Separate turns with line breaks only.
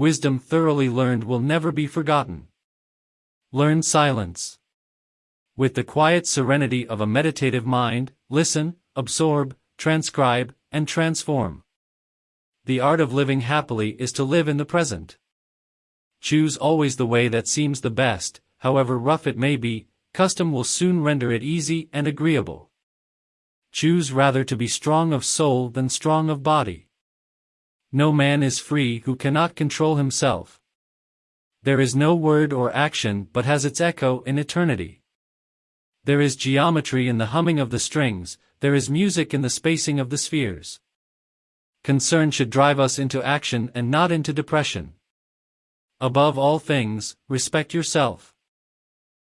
wisdom thoroughly learned will never be forgotten. Learn silence. With the quiet serenity of a meditative mind, listen, absorb, transcribe, and transform. The art of living happily is to live in the present. Choose always the way that seems the best, however rough it may be, custom will soon render it easy and agreeable. Choose rather to be strong of soul than strong of body. No man is free who cannot control himself. There is no word or action but has its echo in eternity. There is geometry in the humming of the strings, there is music in the spacing of the spheres. Concern should drive us into action and not into depression. Above all things, respect yourself.